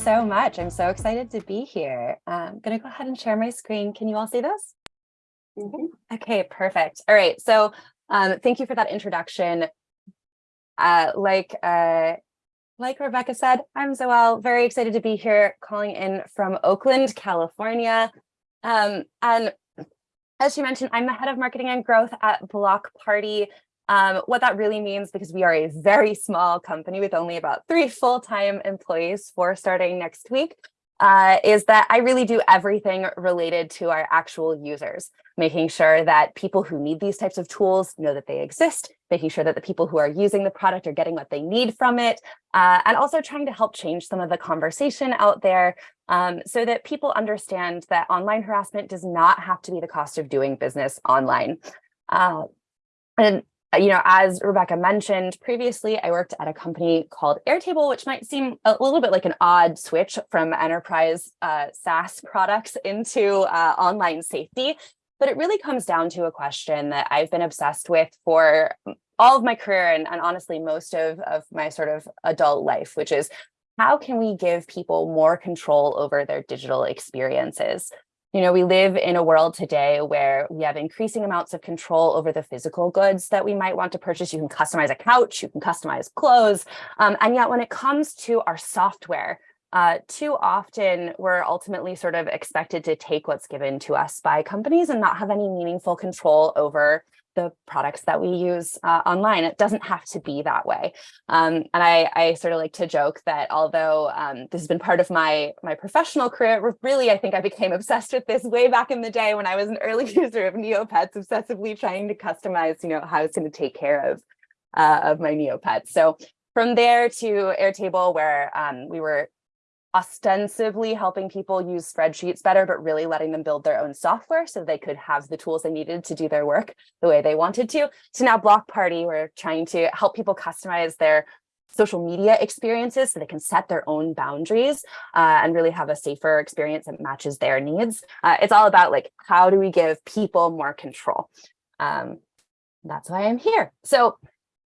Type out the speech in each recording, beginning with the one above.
so much. I'm so excited to be here. I'm going to go ahead and share my screen. Can you all see this? Mm -hmm. Okay, perfect. All right. So um, thank you for that introduction. Uh, like uh, like Rebecca said, I'm Zoelle, very excited to be here calling in from Oakland, California. Um, and as she mentioned, I'm the head of marketing and growth at Block Party. Um, what that really means, because we are a very small company with only about three full-time employees for starting next week, uh, is that I really do everything related to our actual users, making sure that people who need these types of tools know that they exist, making sure that the people who are using the product are getting what they need from it, uh, and also trying to help change some of the conversation out there um, so that people understand that online harassment does not have to be the cost of doing business online. Uh, and you know, as Rebecca mentioned previously, I worked at a company called Airtable, which might seem a little bit like an odd switch from enterprise uh, SaaS products into uh, online safety. But it really comes down to a question that I've been obsessed with for all of my career and, and honestly, most of, of my sort of adult life, which is how can we give people more control over their digital experiences? You know, we live in a world today where we have increasing amounts of control over the physical goods that we might want to purchase. You can customize a couch, you can customize clothes. Um, and yet when it comes to our software, uh, too often we're ultimately sort of expected to take what's given to us by companies and not have any meaningful control over the products that we use uh, online. It doesn't have to be that way. Um, and I, I, sort of like to joke that although um, this has been part of my, my professional career, really, I think I became obsessed with this way back in the day when I was an early user of Neopets, obsessively trying to customize, you know, how it's going to take care of, uh, of my Neopets. So from there to Airtable, where um, we were ostensibly helping people use spreadsheets better, but really letting them build their own software so they could have the tools they needed to do their work the way they wanted to. So now Block Party, we're trying to help people customize their social media experiences so they can set their own boundaries uh, and really have a safer experience that matches their needs. Uh, it's all about like, how do we give people more control? Um, that's why I'm here. So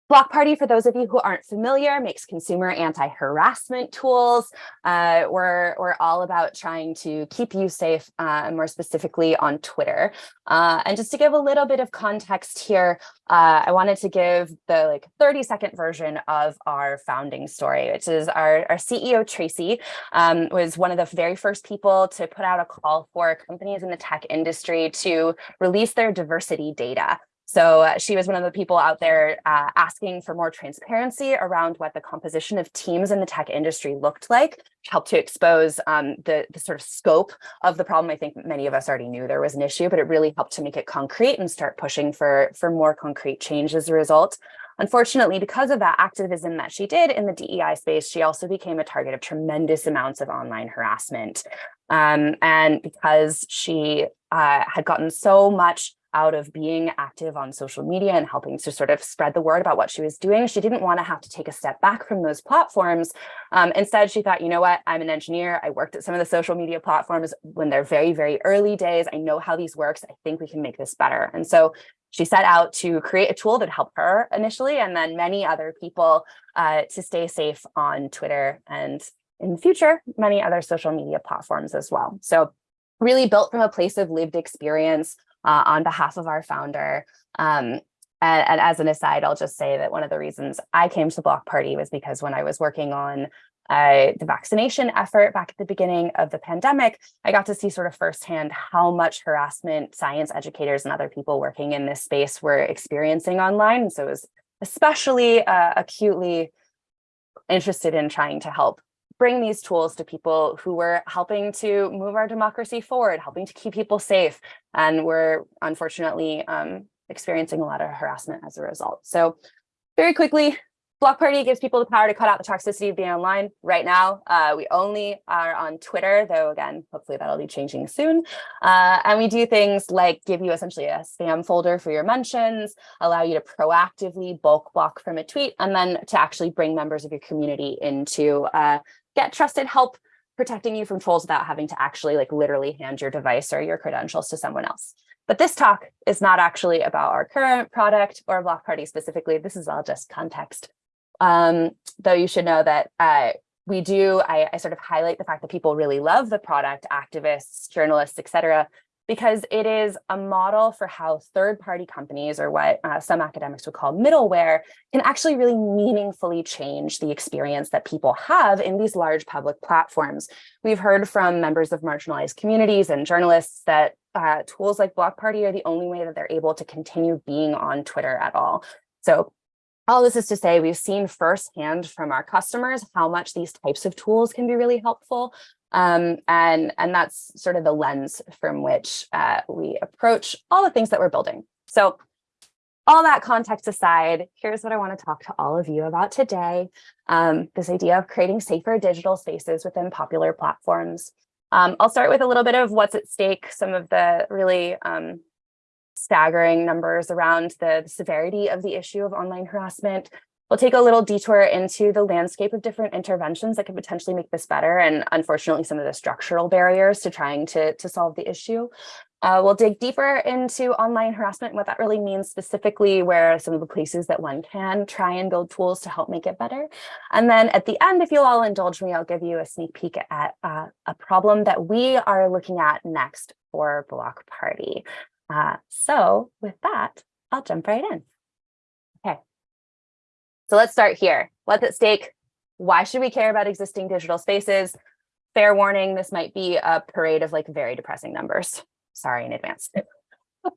Block Party, for those of you who aren't familiar, makes consumer anti-harassment tools. Uh, we're, we're all about trying to keep you safe, uh, more specifically on Twitter. Uh, and just to give a little bit of context here, uh, I wanted to give the like 30 second version of our founding story, which is our, our CEO, Tracy, um, was one of the very first people to put out a call for companies in the tech industry to release their diversity data. So uh, she was one of the people out there uh, asking for more transparency around what the composition of teams in the tech industry looked like, helped to expose um, the, the sort of scope of the problem. I think many of us already knew there was an issue, but it really helped to make it concrete and start pushing for, for more concrete change as a result. Unfortunately, because of that activism that she did in the DEI space, she also became a target of tremendous amounts of online harassment. Um, and because she uh, had gotten so much out of being active on social media and helping to sort of spread the word about what she was doing. She didn't want to have to take a step back from those platforms. Um, instead, she thought, you know what, I'm an engineer. I worked at some of the social media platforms when they're very, very early days. I know how these works. I think we can make this better. And so she set out to create a tool that helped her initially, and then many other people uh, to stay safe on Twitter and in the future, many other social media platforms as well. So really built from a place of lived experience, uh, on behalf of our founder. Um, and, and, as an aside, I'll just say that one of the reasons I came to Block Party was because when I was working on uh, the vaccination effort back at the beginning of the pandemic, I got to see sort of firsthand how much harassment science educators and other people working in this space were experiencing online. And so it was especially uh, acutely interested in trying to help bring these tools to people who were helping to move our democracy forward, helping to keep people safe. And we're unfortunately um, experiencing a lot of harassment as a result. So very quickly, Block Party gives people the power to cut out the toxicity of being online. Right now, uh, we only are on Twitter, though again, hopefully that'll be changing soon. Uh, and we do things like give you essentially a spam folder for your mentions, allow you to proactively bulk block from a tweet, and then to actually bring members of your community into uh, get trusted help protecting you from trolls without having to actually like literally hand your device or your credentials to someone else. But this talk is not actually about our current product or Block Party specifically. This is all just context. Um, though you should know that uh, we do, I, I sort of highlight the fact that people really love the product, activists, journalists, et cetera, because it is a model for how third-party companies, or what uh, some academics would call middleware, can actually really meaningfully change the experience that people have in these large public platforms. We've heard from members of marginalized communities and journalists that uh, tools like Block Party are the only way that they're able to continue being on Twitter at all. So all this is to say we've seen firsthand from our customers how much these types of tools can be really helpful. Um, and, and that's sort of the lens from which uh, we approach all the things that we're building. So all that context aside, here's what I want to talk to all of you about today. Um, this idea of creating safer digital spaces within popular platforms. Um, I'll start with a little bit of what's at stake, some of the really um, staggering numbers around the severity of the issue of online harassment. We'll take a little detour into the landscape of different interventions that could potentially make this better and unfortunately some of the structural barriers to trying to, to solve the issue. Uh, we'll dig deeper into online harassment, and what that really means specifically, where some of the places that one can try and build tools to help make it better. And then at the end, if you'll all indulge me, I'll give you a sneak peek at uh, a problem that we are looking at next for Block Party. Uh, so with that, I'll jump right in. Okay. So let's start here. What's at stake? Why should we care about existing digital spaces? Fair warning, this might be a parade of like very depressing numbers. Sorry in advance.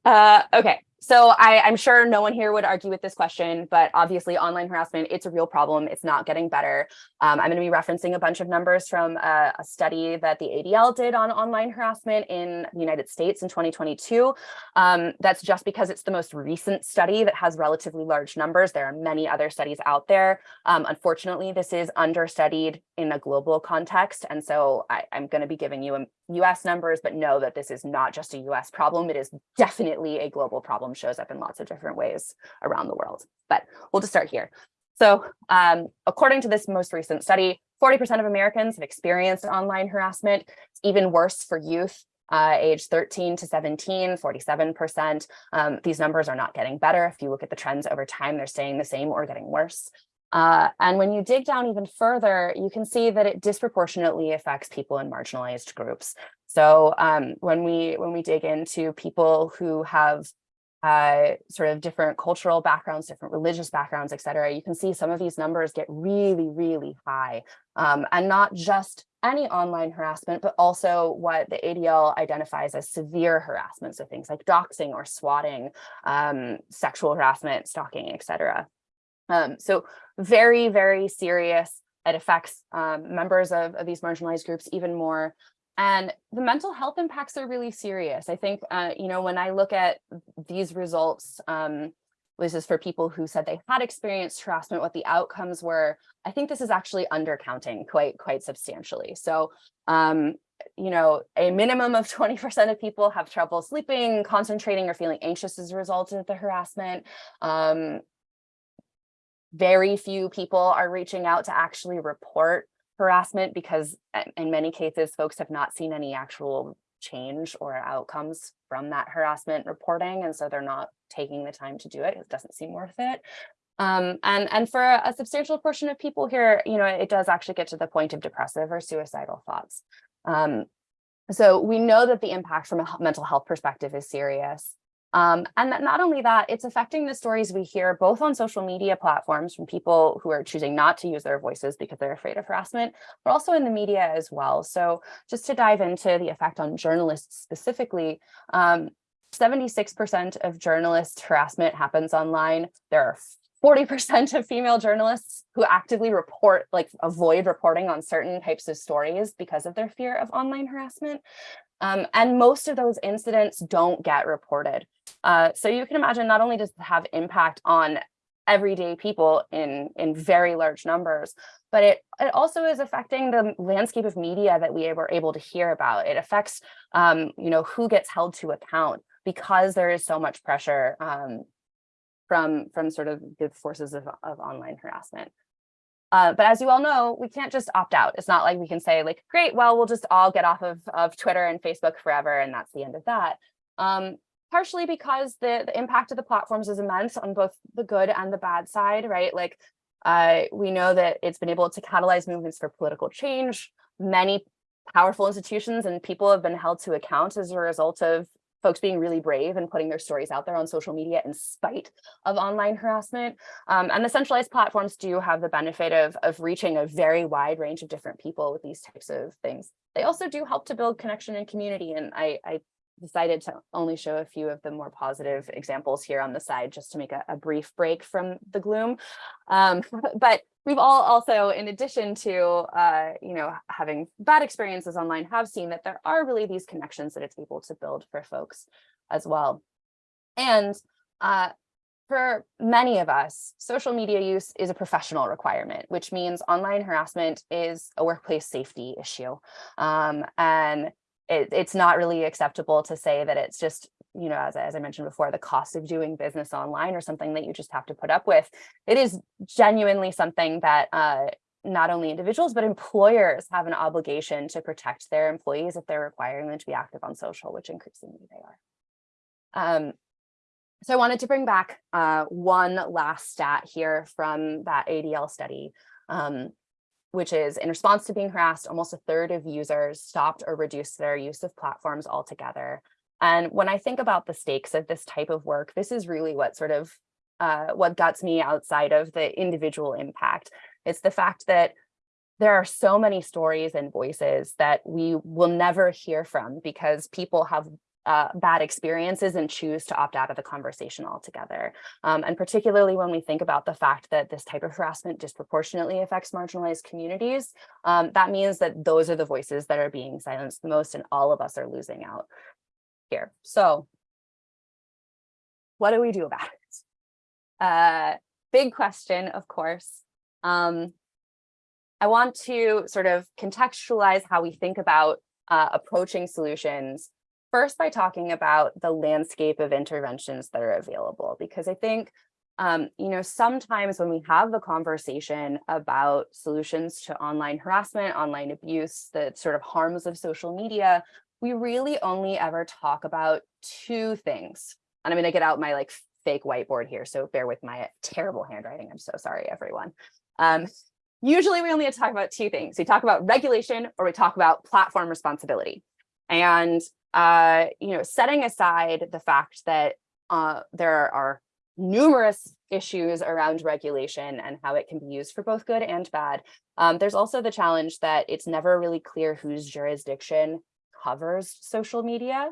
Uh, okay, so I, am sure no one here would argue with this question, but obviously online harassment, it's a real problem. It's not getting better. Um, I'm going to be referencing a bunch of numbers from a, a, study that the ADL did on online harassment in the United States in 2022. Um, that's just because it's the most recent study that has relatively large numbers. There are many other studies out there. Um, unfortunately, this is understudied in a global context. And so I, I'm going to be giving you US numbers, but know that this is not just a US problem. It is definitely a global problem shows up in lots of different ways around the world. But we'll just start here. So um, according to this most recent study, 40% of Americans have experienced online harassment. It's even worse for youth uh, age 13 to 17, 47%. Um, these numbers are not getting better. If you look at the trends over time, they're staying the same or getting worse. Uh, and when you dig down even further, you can see that it disproportionately affects people in marginalized groups. So um, when we when we dig into people who have uh, sort of different cultural backgrounds, different religious backgrounds, et cetera, you can see some of these numbers get really, really high. Um, and not just any online harassment, but also what the ADL identifies as severe harassment. So things like doxing or swatting, um, sexual harassment, stalking, et cetera. Um, so very, very serious. It affects um, members of, of these marginalized groups even more. And the mental health impacts are really serious. I think, uh, you know, when I look at these results, um, this is for people who said they had experienced harassment, what the outcomes were, I think this is actually undercounting quite, quite substantially. So, um, you know, a minimum of 20% of people have trouble sleeping, concentrating, or feeling anxious as a result of the harassment. Um, very few people are reaching out to actually report harassment because eh, in many cases, folks have not seen any actual change or outcomes from that harassment reporting. And so they're not taking the time to do it. It doesn't seem worth it. Um, and, and for a, a, substantial portion of people here, you know, it does actually get to the point of depressive or suicidal thoughts. Um, so we know that the impact from a mental health perspective is serious. Um, and that not only that, it's affecting the stories we hear both on social media platforms from people who are choosing not to use their voices because they're afraid of harassment, but also in the media as well. So just to dive into the effect on journalists specifically, 76% um, of journalist harassment happens online. There are 40% of female journalists who actively report, like avoid reporting on certain types of stories because of their fear of online harassment. Um, and most of those incidents don't get reported. Uh, so you can imagine not only does it have impact on everyday people in, in very large numbers, but it, it also is affecting the landscape of media that we were able to hear about. It affects, um, you know, who gets held to account because there is so much pressure um, from, from sort of the forces of, of online harassment. Uh, but as you all know, we can't just opt out. It's not like we can say like, great, well, we'll just all get off of, of Twitter and Facebook forever, and that's the end of that. Um, partially because the, the impact of the platforms is immense on both the good and the bad side, right? Like Uh, we know that it's been able to catalyze movements for political change. Many powerful institutions and people have been held to account as a result of folks being really brave and putting their stories out there on social media in spite of online harassment. Um, and the centralized platforms do have the benefit of, of reaching a very wide range of different people with these types of things. They also do help to build connection and community. And I, I decided to only show a few of the more positive examples here on the side just to make a, a brief break from the gloom. Um, but we've all also, in addition to, uh, you know, having bad experiences online, have seen that there are really these connections that it's able to build for folks as well. And uh, for many of us, social media use is a professional requirement, which means online harassment is a workplace safety issue. Um, and it, it's not really acceptable to say that it's just, you know, as, as I mentioned before, the cost of doing business online or something that you just have to put up with. It is genuinely something that uh, not only individuals, but employers have an obligation to protect their employees if they're requiring them to be active on social, which increasingly they are. Um, so I wanted to bring back uh, one last stat here from that ADL study. Um, which is in response to being harassed, almost a third of users stopped or reduced their use of platforms altogether. And when I think about the stakes of this type of work, this is really what sort of uh, what guts me outside of the individual impact. It's the fact that there are so many stories and voices that we will never hear from because people have uh, bad experiences and choose to opt out of the conversation altogether. Um, and particularly when we think about the fact that this type of harassment disproportionately affects marginalized communities, um, that means that those are the voices that are being silenced the most and all of us are losing out here. So what do we do about it? Uh, big question, of course. Um, I want to sort of contextualize how we think about uh, approaching solutions first by talking about the landscape of interventions that are available, because I think, um, you know, sometimes when we have the conversation about solutions to online harassment, online abuse, the sort of harms of social media, we really only ever talk about two things. And I'm going to get out my like fake whiteboard here, so bear with my terrible handwriting. I'm so sorry, everyone. Um, usually we only talk about two things. We talk about regulation or we talk about platform responsibility. And uh, you know, setting aside the fact that uh, there are numerous issues around regulation and how it can be used for both good and bad. Um, there's also the challenge that it's never really clear whose jurisdiction covers social media.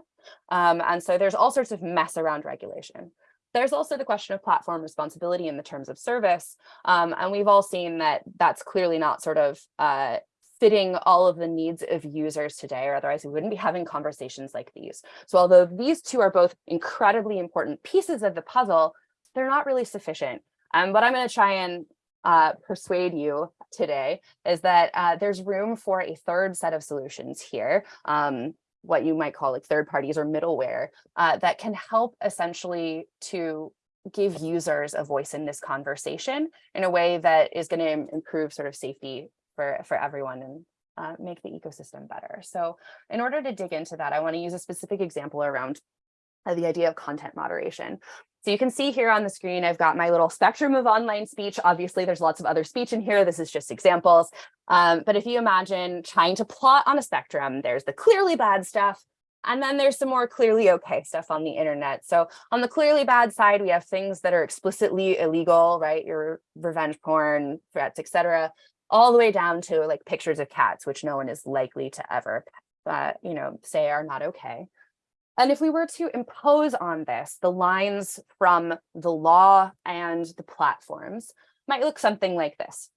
Um, and so there's all sorts of mess around regulation. There's also the question of platform responsibility in the terms of service. Um, and we've all seen that that's clearly not sort of uh, fitting all of the needs of users today, or otherwise we wouldn't be having conversations like these. So although these two are both incredibly important pieces of the puzzle, they're not really sufficient. Um, what I'm going to try and uh, persuade you today is that uh, there's room for a third set of solutions here, um, what you might call like third parties or middleware uh, that can help essentially to give users a voice in this conversation in a way that is going to improve sort of safety for, for everyone and uh, make the ecosystem better. So in order to dig into that, I want to use a specific example around uh, the idea of content moderation. So you can see here on the screen, I've got my little spectrum of online speech. Obviously, there's lots of other speech in here. This is just examples. Um, but if you imagine trying to plot on a spectrum, there's the clearly bad stuff, and then there's some more clearly okay stuff on the internet. So on the clearly bad side, we have things that are explicitly illegal, right? Your revenge porn, threats, etc all the way down to like pictures of cats, which no one is likely to ever, uh, you know, say are not okay. And if we were to impose on this, the lines from the law and the platforms might look something like this.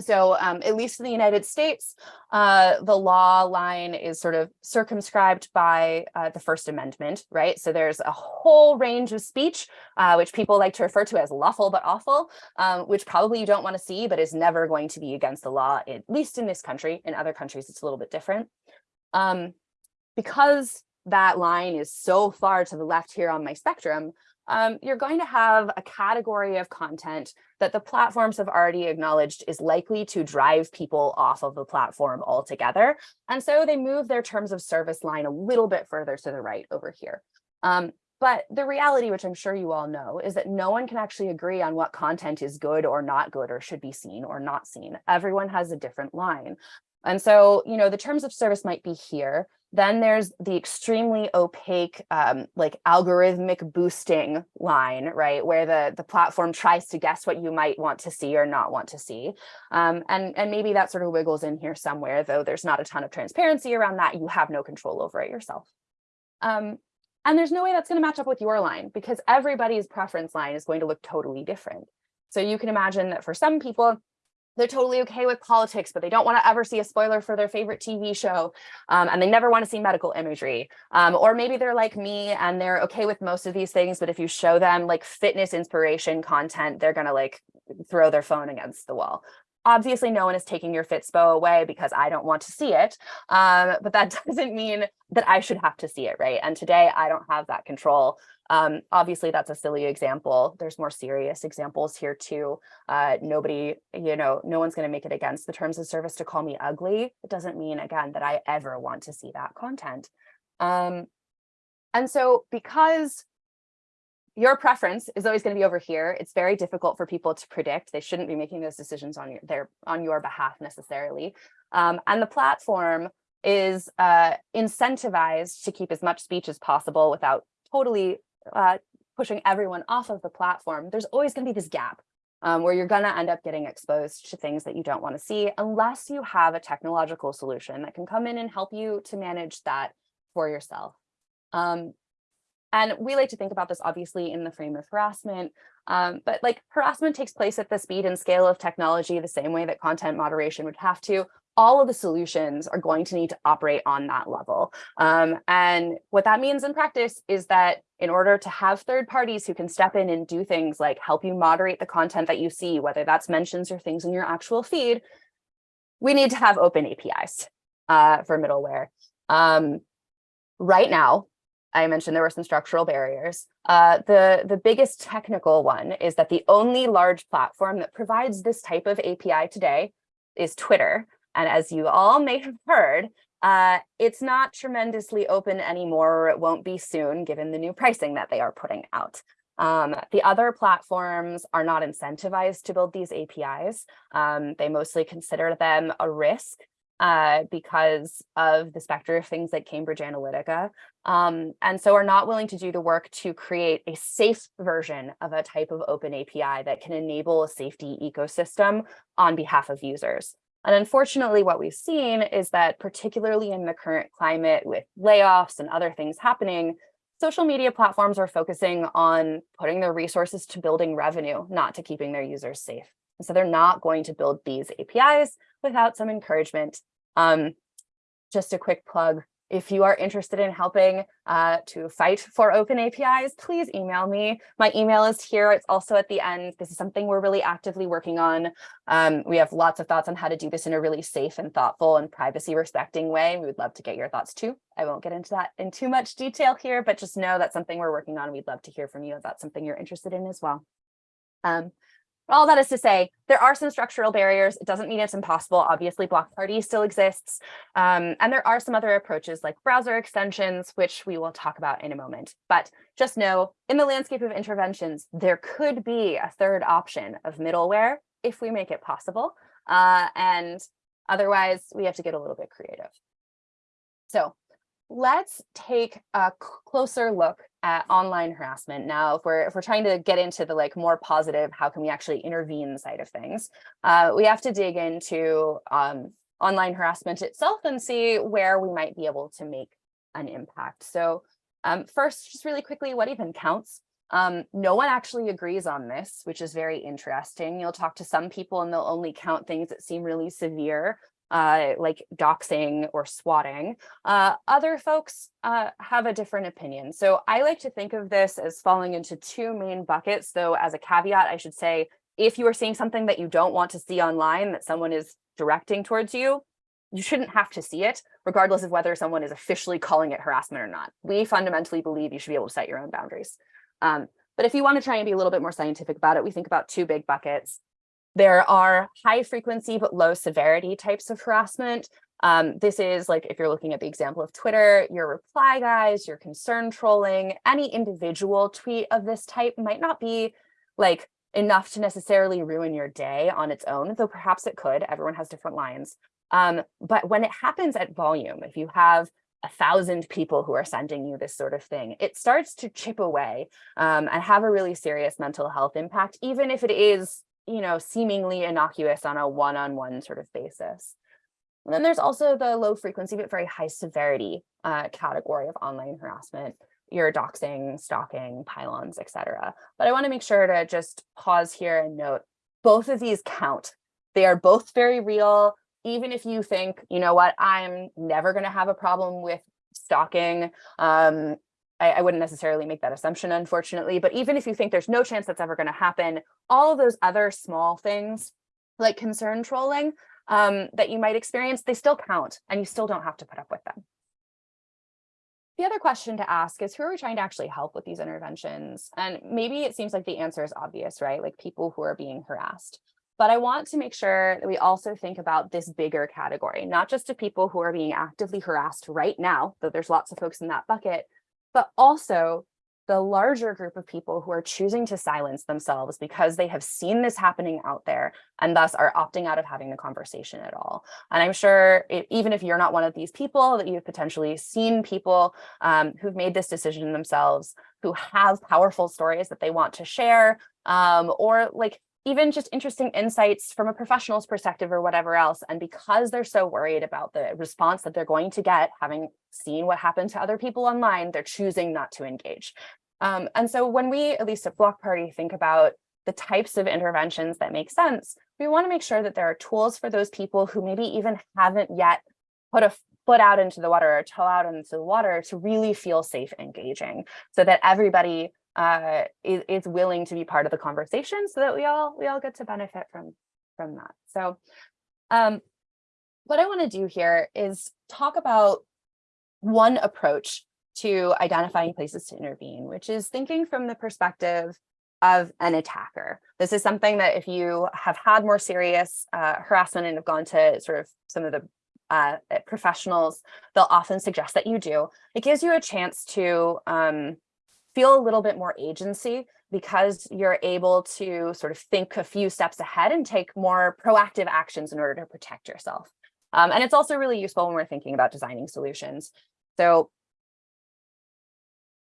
So um, at least in the United States, uh, the law line is sort of circumscribed by uh, the First Amendment, right? So there's a whole range of speech, uh, which people like to refer to as lawful but awful, um, which probably you don't want to see, but is never going to be against the law, at least in this country. In other countries, it's a little bit different. Um, because that line is so far to the left here on my spectrum, um, you're going to have a category of content that the platforms have already acknowledged is likely to drive people off of the platform altogether. And so they move their terms of service line a little bit further to the right over here. Um, But the reality, which I'm sure you all know, is that no one can actually agree on what content is good or not good or should be seen or not seen. Everyone has a different line. And so, you know, the terms of service might be here. Then there's the extremely opaque, um, like algorithmic boosting line, right, where the, the platform tries to guess what you might want to see or not want to see. Um, and, and maybe that sort of wiggles in here somewhere, though there's not a ton of transparency around that. You have no control over it yourself. Um, and there's no way that's going to match up with your line because everybody's preference line is going to look totally different. So you can imagine that for some people, they're totally okay with politics, but they don't want to ever see a spoiler for their favorite TV show. Um, and they never want to see medical imagery. Um, or maybe they're like me and they're okay with most of these things, but if you show them like fitness inspiration content, they're going to like throw their phone against the wall. Obviously, no one is taking your Fitspo away because I don't want to see it. Um, but that doesn't mean that I should have to see it, right? And today I don't have that control. Um, obviously, that's a silly example. There's more serious examples here too. Uh, nobody, you know, no one's going to make it against the terms of service to call me ugly. It doesn't mean, again, that I ever want to see that content. Um, and so because your preference is always going to be over here. It's very difficult for people to predict. They shouldn't be making those decisions on your their on your behalf necessarily. Um, and the platform is uh, incentivized to keep as much speech as possible without totally uh, pushing everyone off of the platform. There's always going to be this gap um, where you're going to end up getting exposed to things that you don't want to see unless you have a technological solution that can come in and help you to manage that for yourself. Um, and we like to think about this obviously in the frame of harassment, um, but like harassment takes place at the speed and scale of technology the same way that content moderation would have to. All of the solutions are going to need to operate on that level. Um, and what that means in practice is that in order to have third parties who can step in and do things like help you moderate the content that you see, whether that's mentions or things in your actual feed, we need to have open APIs uh, for middleware. Um, right now, I mentioned there were some structural barriers. Uh, the, the biggest technical one is that the only large platform that provides this type of API today is Twitter. And as you all may have heard, uh, it's not tremendously open anymore, or it won't be soon, given the new pricing that they are putting out. Um, the other platforms are not incentivized to build these APIs. Um, they mostly consider them a risk uh, because of the specter of things like Cambridge Analytica, um, and so are not willing to do the work to create a safe version of a type of open API that can enable a safety ecosystem on behalf of users. And unfortunately, what we've seen is that particularly in the current climate with layoffs and other things happening, social media platforms are focusing on putting their resources to building revenue, not to keeping their users safe. And so they're not going to build these APIs without some encouragement um, just a quick plug. If you are interested in helping uh, to fight for open APIs, please email me. My email is here. It's also at the end. This is something we're really actively working on. Um, we have lots of thoughts on how to do this in a really safe and thoughtful and privacy respecting way. We would love to get your thoughts too. I won't get into that in too much detail here, but just know that's something we're working on. We'd love to hear from you if that's something you're interested in as well. Um, all that is to say, there are some structural barriers. It doesn't mean it's impossible. Obviously, block party still exists. Um, and there are some other approaches like browser extensions, which we will talk about in a moment. But just know in the landscape of interventions, there could be a third option of middleware if we make it possible. Uh, and otherwise, we have to get a little bit creative. So let's take a closer look at online harassment. Now if we're if we're trying to get into the like more positive how can we actually intervene side of things uh, we have to dig into um, online harassment itself and see where we might be able to make an impact. So um, first just really quickly what even counts? Um, no one actually agrees on this, which is very interesting. You'll talk to some people and they'll only count things that seem really severe uh, like doxing or swatting. Uh, other folks uh, have a different opinion. So I like to think of this as falling into two main buckets. Though as a caveat, I should say, if you are seeing something that you don't want to see online that someone is directing towards you, you shouldn't have to see it, regardless of whether someone is officially calling it harassment or not. We fundamentally believe you should be able to set your own boundaries. Um, but if you want to try and be a little bit more scientific about it, we think about two big buckets. There are high frequency but low severity types of harassment. Um, this is like, if you're looking at the example of Twitter, your reply guys, your concern trolling, any individual tweet of this type might not be like enough to necessarily ruin your day on its own, though perhaps it could, everyone has different lines. Um, but when it happens at volume, if you have a thousand people who are sending you this sort of thing, it starts to chip away um, and have a really serious mental health impact, even if it is, you know, seemingly innocuous on a one-on-one -on -one sort of basis. And then there's also the low frequency but very high severity uh, category of online harassment, your doxing, stalking, pile-ons, etc. But I want to make sure to just pause here and note both of these count. They are both very real. Even if you think, you know what, I'm never going to have a problem with stalking. Um, I, I wouldn't necessarily make that assumption, unfortunately, but even if you think there's no chance that's ever going to happen, all of those other small things like concern trolling um, that you might experience, they still count and you still don't have to put up with them. The other question to ask is who are we trying to actually help with these interventions? And maybe it seems like the answer is obvious, right? Like people who are being harassed. But I want to make sure that we also think about this bigger category, not just to people who are being actively harassed right now, though there's lots of folks in that bucket, but also the larger group of people who are choosing to silence themselves because they have seen this happening out there and thus are opting out of having the conversation at all. And I'm sure it, even if you're not one of these people that you've potentially seen people um, who've made this decision themselves, who have powerful stories that they want to share, um, or like even just interesting insights from a professional's perspective or whatever else. And because they're so worried about the response that they're going to get, having seen what happened to other people online, they're choosing not to engage. Um, and so when we, at least at Block Party, think about the types of interventions that make sense, we want to make sure that there are tools for those people who maybe even haven't yet put a foot out into the water or toe out into the water to really feel safe engaging so that everybody uh, is, is willing to be part of the conversation so that we all we all get to benefit from from that. So um, what I want to do here is talk about one approach to identifying places to intervene, which is thinking from the perspective of an attacker. This is something that if you have had more serious uh, harassment and have gone to sort of some of the uh, professionals, they'll often suggest that you do. It gives you a chance to um, feel a little bit more agency because you're able to sort of think a few steps ahead and take more proactive actions in order to protect yourself. Um, and it's also really useful when we're thinking about designing solutions. So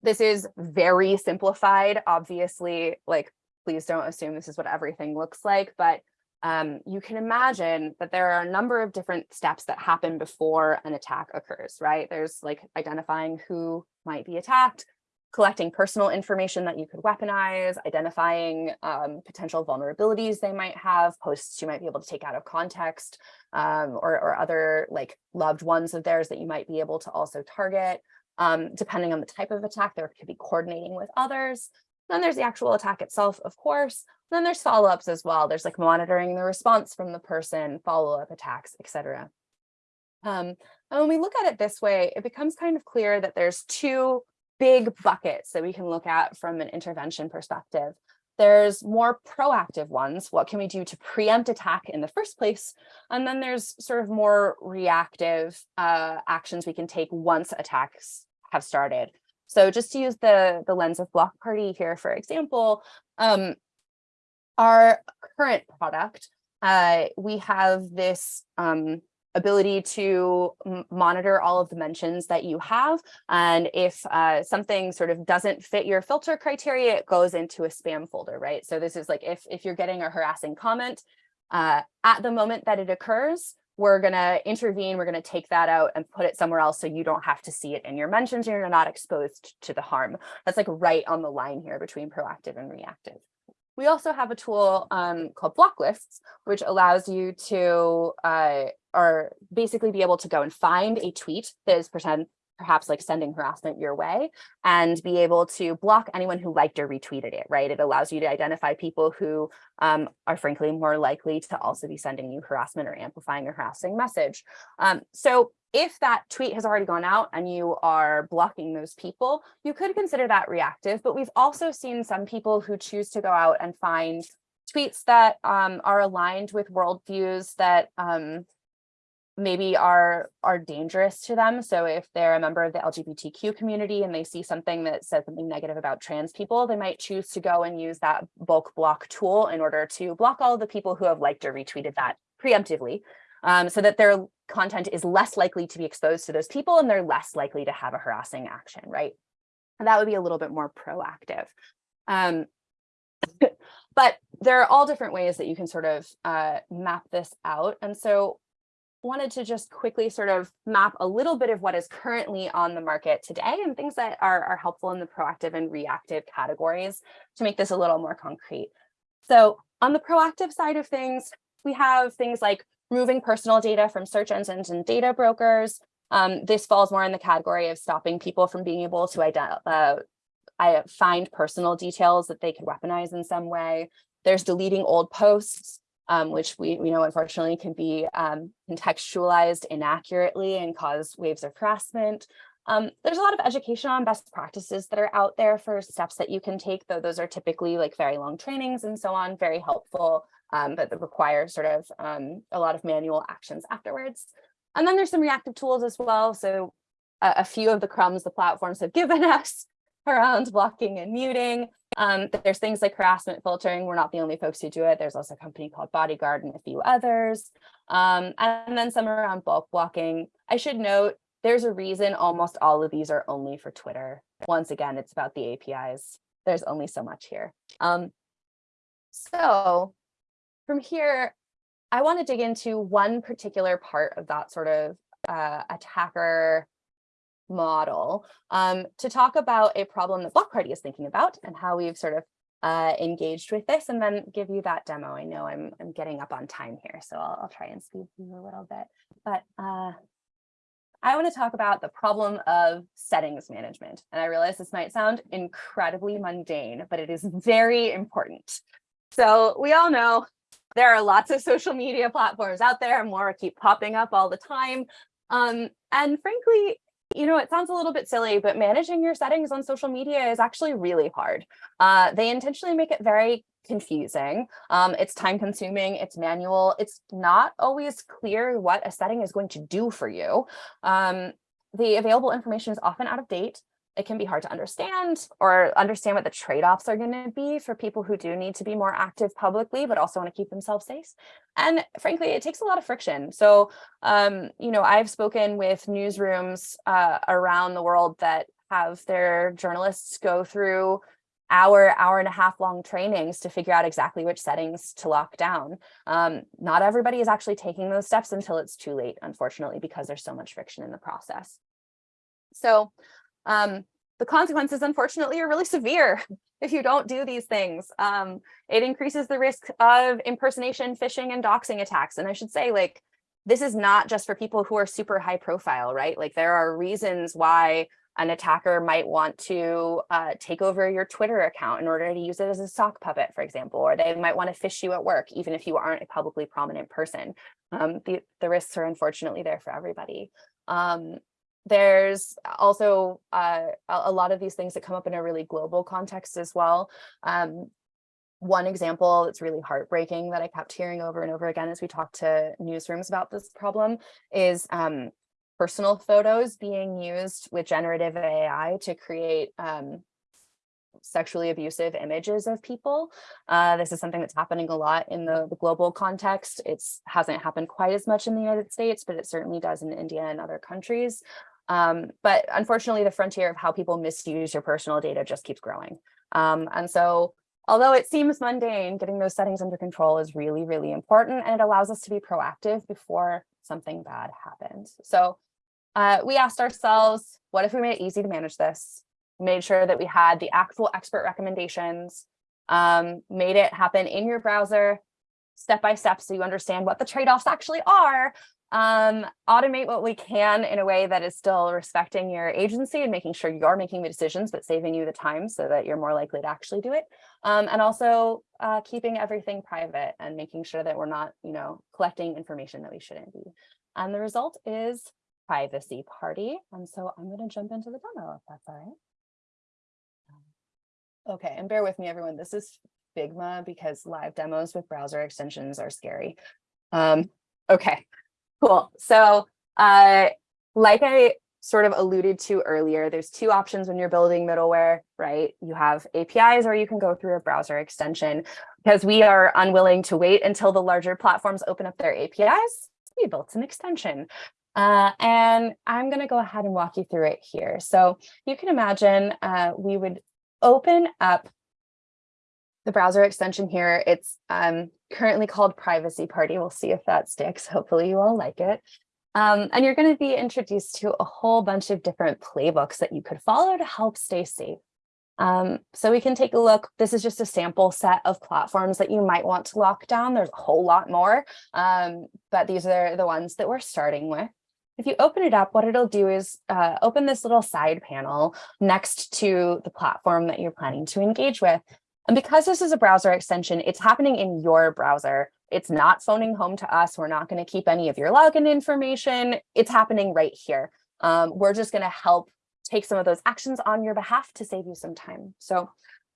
this is very simplified, obviously, like, please don't assume this is what everything looks like, but um, you can imagine that there are a number of different steps that happen before an attack occurs, right? There's like identifying who might be attacked, collecting personal information that you could weaponize, identifying um, potential vulnerabilities they might have, posts you might be able to take out of context, um, or, or, other like loved ones of theirs that you might be able to also target. Um, depending on the type of attack, there could be coordinating with others. Then there's the actual attack itself, of course. Then there's follow-ups as well. There's like monitoring the response from the person, follow-up attacks, etc. Um, and when we look at it this way, it becomes kind of clear that there's two big buckets that we can look at from an intervention perspective. There's more proactive ones. What can we do to preempt attack in the first place? And then there's sort of more reactive uh, actions we can take once attacks have started. So just to use the, the lens of Block Party here, for example, um, our current product, uh, we have this um, ability to monitor all of the mentions that you have. And if uh, something sort of doesn't fit your filter criteria, it goes into a spam folder, right? So this is like if, if you're getting a harassing comment, uh, at the moment that it occurs, we're going to intervene, we're going to take that out and put it somewhere else so you don't have to see it in your mentions you're not exposed to the harm. That's like right on the line here between proactive and reactive. We also have a tool um, called block lists, which allows you to uh, or basically be able to go and find a tweet that is perhaps like sending harassment your way and be able to block anyone who liked or retweeted it, right? It allows you to identify people who um, are frankly more likely to also be sending you harassment or amplifying a harassing message. Um, so if that tweet has already gone out and you are blocking those people, you could consider that reactive, but we've also seen some people who choose to go out and find tweets that um, are aligned with worldviews that um, maybe are are dangerous to them. So if they're a member of the LGBTQ community and they see something that says something negative about trans people, they might choose to go and use that bulk block tool in order to block all the people who have liked or retweeted that preemptively um, so that their content is less likely to be exposed to those people and they're less likely to have a harassing action, right? And that would be a little bit more proactive. Um, but there are all different ways that you can sort of uh, map this out. And so wanted to just quickly sort of map a little bit of what is currently on the market today and things that are, are helpful in the proactive and reactive categories to make this a little more concrete. So on the proactive side of things, we have things like removing personal data from search engines and data brokers. Um, this falls more in the category of stopping people from being able to uh, find personal details that they could weaponize in some way. There's deleting old posts, um, which we, we know unfortunately can be um, contextualized inaccurately and cause waves of harassment. Um, there's a lot of education on best practices that are out there for steps that you can take, though those are typically like very long trainings and so on, very helpful, um, but that require sort of um, a lot of manual actions afterwards. And then there's some reactive tools as well. So uh, a few of the crumbs the platforms have given us around blocking and muting. Um, there's things like harassment filtering. We're not the only folks who do it. There's also a company called Bodyguard and a few others. Um, and then some around bulk blocking. I should note there's a reason almost all of these are only for Twitter. Once again, it's about the APIs. There's only so much here. Um, so from here, I want to dig into one particular part of that sort of uh, attacker model um, to talk about a problem that Block Party is thinking about and how we've sort of uh, engaged with this and then give you that demo. I know I'm, I'm getting up on time here, so I'll, I'll try and speed through a little bit. But uh, I want to talk about the problem of settings management. And I realize this might sound incredibly mundane, but it is very important. So we all know there are lots of social media platforms out there, more keep popping up all the time. Um, and frankly, you know, it sounds a little bit silly, but managing your settings on social media is actually really hard. Uh, they intentionally make it very confusing. Um, it's time consuming, it's manual. It's not always clear what a setting is going to do for you. Um, the available information is often out of date it can be hard to understand or understand what the trade-offs are going to be for people who do need to be more active publicly, but also want to keep themselves safe. And frankly, it takes a lot of friction. So, um, you know, I've spoken with newsrooms uh, around the world that have their journalists go through hour, hour and a half long trainings to figure out exactly which settings to lock down. Um, not everybody is actually taking those steps until it's too late, unfortunately, because there's so much friction in the process. So um, the consequences, unfortunately, are really severe if you don't do these things. Um, it increases the risk of impersonation, phishing, and doxing attacks. And I should say, like, this is not just for people who are super high profile, right? Like, there are reasons why an attacker might want to uh, take over your Twitter account in order to use it as a sock puppet, for example, or they might want to phish you at work, even if you aren't a publicly prominent person. Um, the, the risks are unfortunately there for everybody. Um, there's also uh, a lot of these things that come up in a really global context as well. Um, one example that's really heartbreaking that I kept hearing over and over again as we talked to newsrooms about this problem is um, personal photos being used with generative AI to create um, sexually abusive images of people. Uh, this is something that's happening a lot in the, the global context. It hasn't happened quite as much in the United States, but it certainly does in India and other countries. Um, but unfortunately, the frontier of how people misuse your personal data just keeps growing. Um, and so although it seems mundane, getting those settings under control is really, really important. And it allows us to be proactive before something bad happens. So uh, we asked ourselves, what if we made it easy to manage this? Made sure that we had the actual expert recommendations, um, made it happen in your browser, step by step so you understand what the trade-offs actually are um, automate what we can in a way that is still respecting your agency and making sure you're making the decisions, but saving you the time so that you're more likely to actually do it. Um, and also uh, keeping everything private and making sure that we're not, you know, collecting information that we shouldn't be. And the result is privacy party. And so I'm going to jump into the demo if that's all right. Okay, and bear with me, everyone. This is Figma because live demos with browser extensions are scary. Um, okay, Cool. So uh, like I sort of alluded to earlier, there's two options when you're building middleware, right? You have APIs or you can go through a browser extension because we are unwilling to wait until the larger platforms open up their APIs. We built an extension. Uh, and I'm going to go ahead and walk you through it here. So you can imagine uh, we would open up the browser extension here. It's um, currently called Privacy Party. We'll see if that sticks. Hopefully you all like it. Um, and you're going to be introduced to a whole bunch of different playbooks that you could follow to help stay safe. Um, so we can take a look. This is just a sample set of platforms that you might want to lock down. There's a whole lot more, um, but these are the ones that we're starting with. If you open it up, what it'll do is uh, open this little side panel next to the platform that you're planning to engage with. And because this is a browser extension, it's happening in your browser. It's not phoning home to us. We're not going to keep any of your login information. It's happening right here. Um, we're just going to help take some of those actions on your behalf to save you some time. So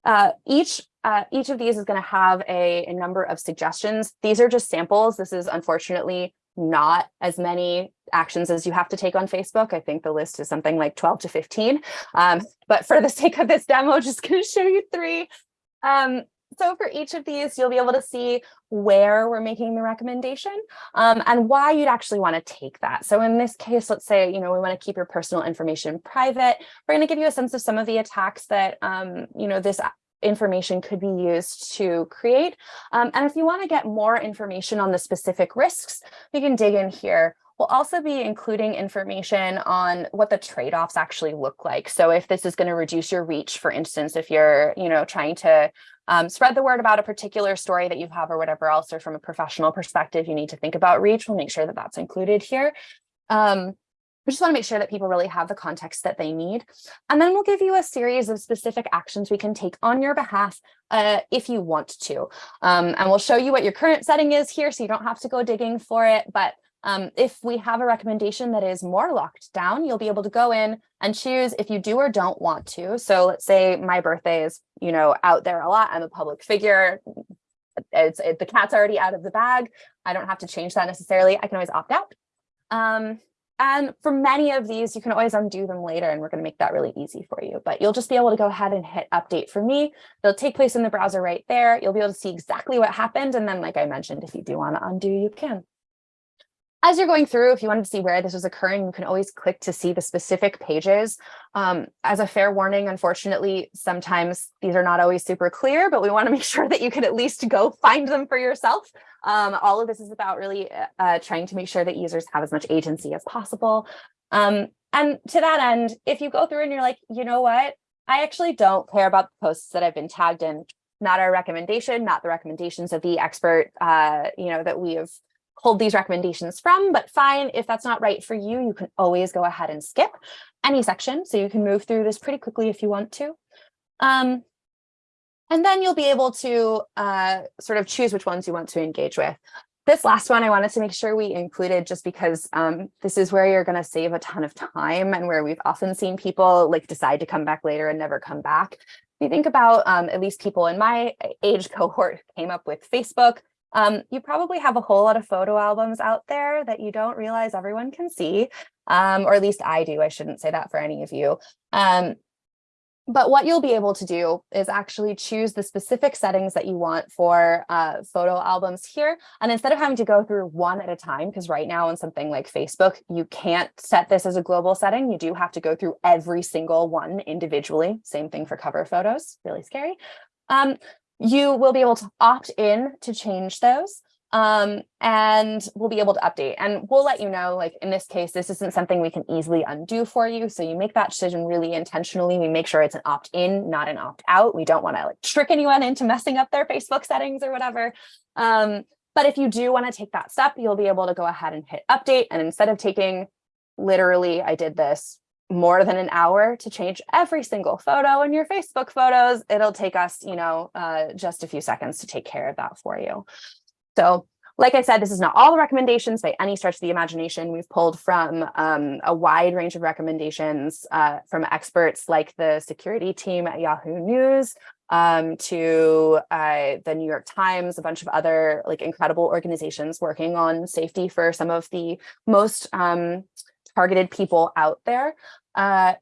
uh, each uh, each of these is going to have a, a number of suggestions. These are just samples. This is unfortunately not as many actions as you have to take on Facebook. I think the list is something like 12 to 15. Um, but for the sake of this demo, just going to show you three. Um, so for each of these, you'll be able to see where we're making the recommendation um, and why you'd actually want to take that. So in this case, let's say, you know, we want to keep your personal information private. We're going to give you a sense of some of the attacks that, um, you know, this information could be used to create. Um, and if you want to get more information on the specific risks, we can dig in here. We'll also be including information on what the trade-offs actually look like. So if this is going to reduce your reach, for instance, if you're, you know, trying to um, spread the word about a particular story that you have or whatever else, or from a professional perspective, you need to think about reach. We'll make sure that that's included here. Um, we just want to make sure that people really have the context that they need. And then we'll give you a series of specific actions we can take on your behalf uh, if you want to. Um, and we'll show you what your current setting is here so you don't have to go digging for it. But um, if we have a recommendation that is more locked down, you'll be able to go in and choose if you do or don't want to. So let's say my birthday is, you know, out there a lot. I'm a public figure. It's it, the cat's already out of the bag. I don't have to change that necessarily. I can always opt out. Um, and for many of these, you can always undo them later, and we're going to make that really easy for you. But you'll just be able to go ahead and hit update for me. They'll take place in the browser right there. You'll be able to see exactly what happened. And then, like I mentioned, if you do want to undo, you can. As you're going through, if you wanted to see where this was occurring, you can always click to see the specific pages. Um, as a fair warning, unfortunately, sometimes these are not always super clear, but we want to make sure that you can at least go find them for yourself. Um, all of this is about really uh, uh, trying to make sure that users have as much agency as possible. Um, and to that end, if you go through and you're like, you know what, I actually don't care about the posts that I've been tagged in, not our recommendation, not the recommendations of the expert, uh, you know, that we have pulled these recommendations from, but fine, if that's not right for you, you can always go ahead and skip any section. So you can move through this pretty quickly if you want to. Um, and then you'll be able to uh, sort of choose which ones you want to engage with. This last one I wanted to make sure we included just because um, this is where you're going to save a ton of time and where we've often seen people like decide to come back later and never come back. If you think about um, at least people in my age cohort came up with Facebook, um, you probably have a whole lot of photo albums out there that you don't realize everyone can see, um, or at least I do. I shouldn't say that for any of you. Um, but what you'll be able to do is actually choose the specific settings that you want for uh, photo albums here. And instead of having to go through one at a time, because right now on something like Facebook, you can't set this as a global setting. You do have to go through every single one individually. Same thing for cover photos, really scary. Um, you will be able to opt in to change those um, and we'll be able to update. And we'll let you know like in this case this isn't something we can easily undo for you. So you make that decision really intentionally. We make sure it's an opt-in not an opt-out. We don't want to like trick anyone into messing up their Facebook settings or whatever. Um, but if you do want to take that step you'll be able to go ahead and hit update. And instead of taking literally I did this more than an hour to change every single photo in your Facebook photos, it'll take us, you know, uh, just a few seconds to take care of that for you. So like I said, this is not all the recommendations by any stretch of the imagination. We've pulled from um, a wide range of recommendations uh, from experts like the security team at Yahoo News, um, to uh, the New York Times, a bunch of other like incredible organizations working on safety for some of the most um, targeted people out there. Uh,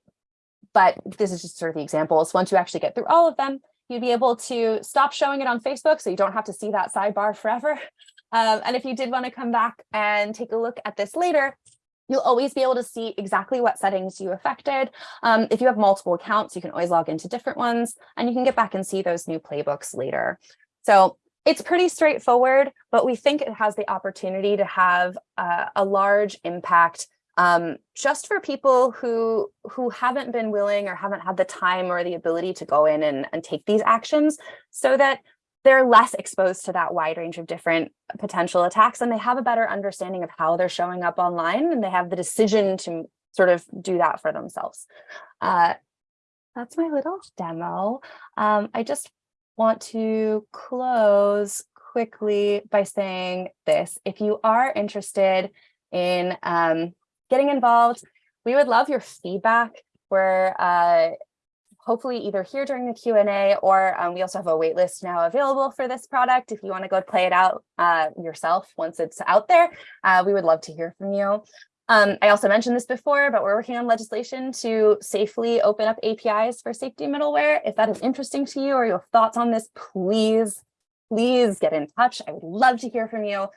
but this is just sort of the examples. Once you actually get through all of them, you'd be able to stop showing it on Facebook so you don't have to see that sidebar forever. Um, and if you did want to come back and take a look at this later, you'll always be able to see exactly what settings you affected. Um, if you have multiple accounts, you can always log into different ones and you can get back and see those new playbooks later. So it's pretty straightforward, but we think it has the opportunity to have uh, a large impact um, just for people who who haven't been willing or haven't had the time or the ability to go in and, and take these actions so that they're less exposed to that wide range of different potential attacks and they have a better understanding of how they're showing up online and they have the decision to sort of do that for themselves. Uh, that's my little demo. Um, I just want to close quickly by saying this. If you are interested in um, getting involved, we would love your feedback. We're uh, hopefully either here during the Q&A or um, we also have a waitlist now available for this product. If you want to go play it out uh, yourself once it's out there, uh, we would love to hear from you. Um, I also mentioned this before, but we're working on legislation to safely open up APIs for safety middleware. If that is interesting to you or you have thoughts on this, please, please get in touch. I would love to hear from you.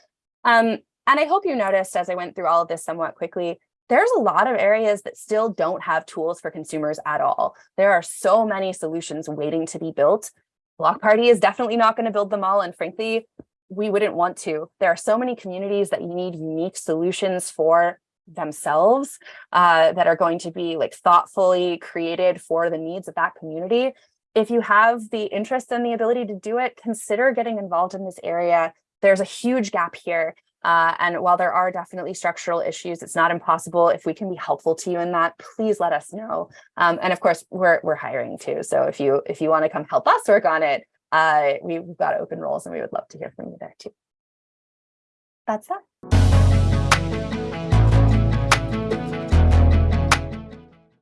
Um, and I hope you noticed as I went through all of this somewhat quickly, there's a lot of areas that still don't have tools for consumers at all. There are so many solutions waiting to be built. Block Party is definitely not going to build them all. And frankly, we wouldn't want to. There are so many communities that need unique solutions for themselves uh, that are going to be like thoughtfully created for the needs of that community. If you have the interest and the ability to do it, consider getting involved in this area. There's a huge gap here. Uh, and while there are definitely structural issues, it's not impossible. If we can be helpful to you in that, please let us know. Um, and of course, we're we're hiring too. So if you if you want to come help us work on it, uh, we've got open roles and we would love to hear from you there too. That's that.